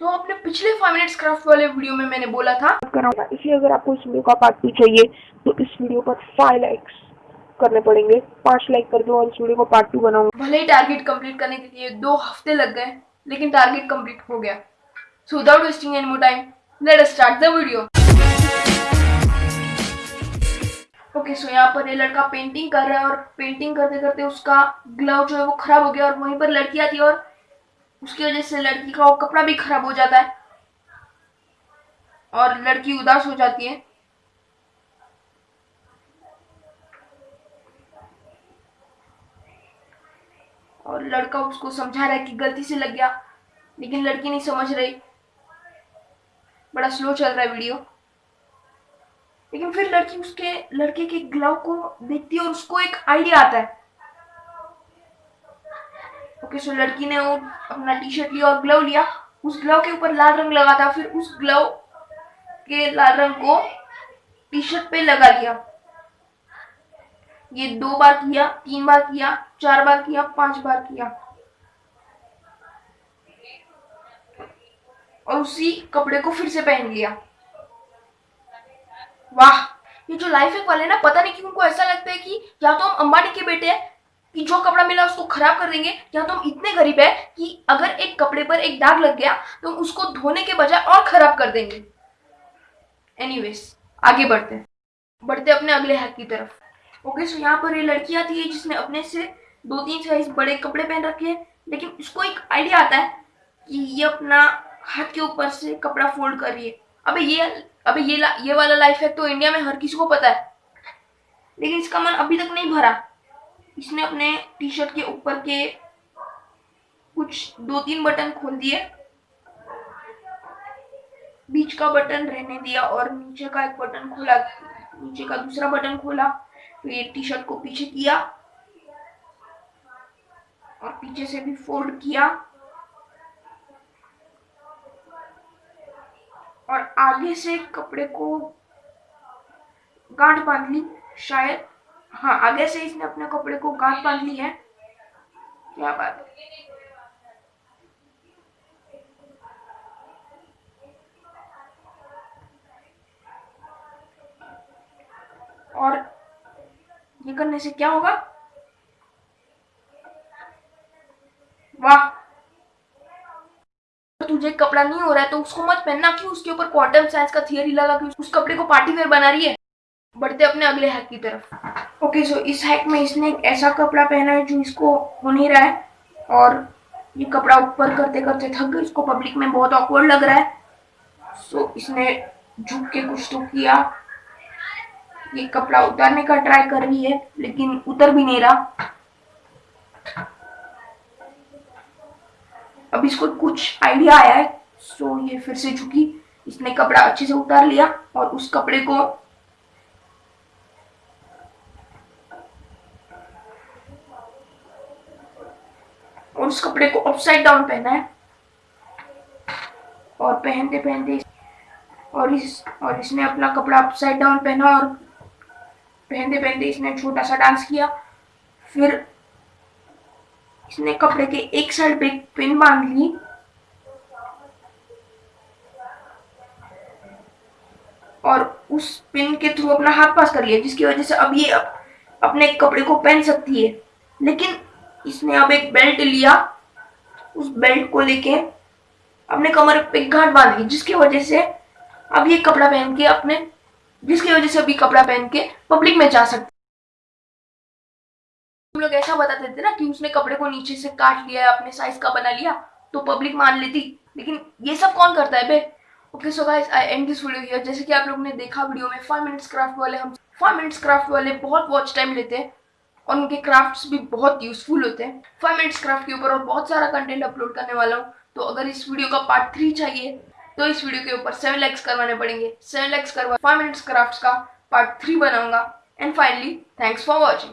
तो अपने पिछले फाइव मिनट्स क्राफ्ट वाले वीडियो में मैंने बोला था। कराऊँगा इसलिए अगर आपको इस वीडियो का पार्ट टू चाहिए तो इस वीडियो पर फाइव लाइक्स करने पड़ेंगे। पाँच लाइक कर दो और इस वीडियो को पार्ट टू बनाऊँगा। भले ही टारगेट कंप्लीट करने के लिए दो हफ़्ते लग गए लेकिन टारगेट कंप्लीट हो गया। So without wasting any more time let us start the video okay so यहाँ पर ये लड़का पेंटिंग कर रहा है और पेंटिंग करते करते उसका ग्लव जो है वो खराब हो गया और वहीं पर लड़की आती है और उसकी वजह से लड़की का कपड़ा भी खराब हो जाता है। और लड़की उदास हो जाती है। और लड़का उसको समझा रहा है कि गलती से लग गया, लेकिन लड़की नहीं समझ रही। बड़ा स्लो चल रहा है वीडियो लेकिन फिर लड़की उसके, लड़के के ग्लव को देखती है और उसको एक आइडिया आता है। ओके, सो लड़की ने वो अपना टी शर्ट लिया और ग्लव लिया। उस ग्लव के ऊपर लाल रंग लगा था, फिर उस ग्लव के लाल रंग को टी शर्ट पे लगा लिया। ये दो बार किया, तीन बार किया, चार बार किया, पाँच बार किया। और उसी कपड़े को फिर से पहन लिया। वाह, ये जो लाइफ हैक वाले ना, पता नहीं क्यों, उनको ऐसा लगता है कि या तो हम अंबानी के बेटे हैं कि जो कपड़ा मिला उसको खराब कर देंगे। या तो हम इतने गरीब है कि अगर एक कपड़े पर एक दाग लग गया तो हम उसको धोने के बजाय और खराब कर देंगे। एनीवेज आगे बढ़ते बढ़ते अपने अगले हैक की तरफ़। ओके सो यहाँ पर ये लड़की आती है जिसने अपने से दो तीन साइज़ बड़े कपड़े पहन रखे हैं, लेकिन इसको एक आइडिया आता है कि ये अपना हाथ के ऊपर से कपड़ा फोल्ड कर रही है। अबे ये अबे ये ये वाला लाइफ है तो इंडिया में हर किसी को पता है। लेकिन इसका मन अभी तक नहीं भरा। इसने अपने टी शर्ट के ऊपर के कुछ दो तीन बटन खोल दिए। बीच का बटन रहने दिया और नीचे का एक बटन खोला। नीचे का दूसरा बटन खोला ये टी शर्ट को पीछे किया और पीछे से भी फोल्ड किया। और आगे से कपड़े को गांठ बाँध ली, शायद। हाँ आगे से इसने अपने कपड़े को गांठ बाँध ली है। क्या बात है। और ये करने से क्या होगा? वाह। तुझे कपड़ा नहीं हो रहा है तो उसको मत पहनना क्यों उसके ऊपर क्वार्टर साइज़ का थियरी लगा कि उस कपड़े को पार्टी वेयर बना रही है। बढ़ते अपने अगले हैक की तरफ़। ओके सो इस हैक में इसने एक ऐसा कपड़ा पहना है जो इसको हो नहीं रहा है और ये कपड़ा ऊपर करते करते थक गई। इसको पब्लिक में बहुत ऑकवर्ड लग रहा है। सो इसने झुक के कुछ तो किया। ये कपड़ा उतारने का ट्राई कर रही है, लेकिन उतर भी नहीं रहा। अब इसको कुछ आइडिया आया है। सो ये फिर से झुकी। इसने कपड़ा अच्छे से उतार लिया और उस कपड़े को और उस कपड़े को अपसाइड डाउन पहना है। और पहनते पहनते और इस और इसने अपना कपड़ा अपसाइड डाउन पहना और पहनते पहनते इसने छोटा सा डांस किया। फिर इसने कपड़े के एक साइड पे पिन बाँध ली। और उस पिन के थ्रू अपना हाथ पास कर लिया, जिसकी वजह से अब ये अपने कपड़े को पहन सकती है। लेकिन इसने अब एक बेल्ट लिया। उस बेल्ट को लेके अपने कमर पे घाट बाँध ली जिसकी वजह से अब ये कपड़ा पहन के अपने, जिसकी वजह से अभी कपड़ा पहन के पब्लिक में जा सकते। हम लोग ऐसा बताते थे ना कि उसने कपड़े को नीचे से काट लिया, अपने साइज़ का बना लिया तो पब्लिक मान लेती। लेकिन ये सब कौन करता है बे? Okay so guys I end this video here जैसे कि आप लोगों ने देखा वीडियो में फाइव मिनट्स क्राफ्ट वाले हम फाइव मिनट्स क्राफ्ट वाले बहुत वॉच टाइम लेते हैं। और उनके क्राफ्ट्स भी बहुत यूजफुल होते हैं। फाइव मिनट्स क्राफ्ट के ऊपर और बहुत सारा कंटेंट अपलोड करने वाला हूँ। तो अगर इस वीडियो का पार्ट थ्री चाहिए तो इस वीडियो के ऊपर सेवन लैक्स करवाने पड़ेंगे। सेवन लैक्स करवा फाइव मिनट्स क्राफ्ट का पार्ट थ्री बनाऊँगा। And finally thanks for watching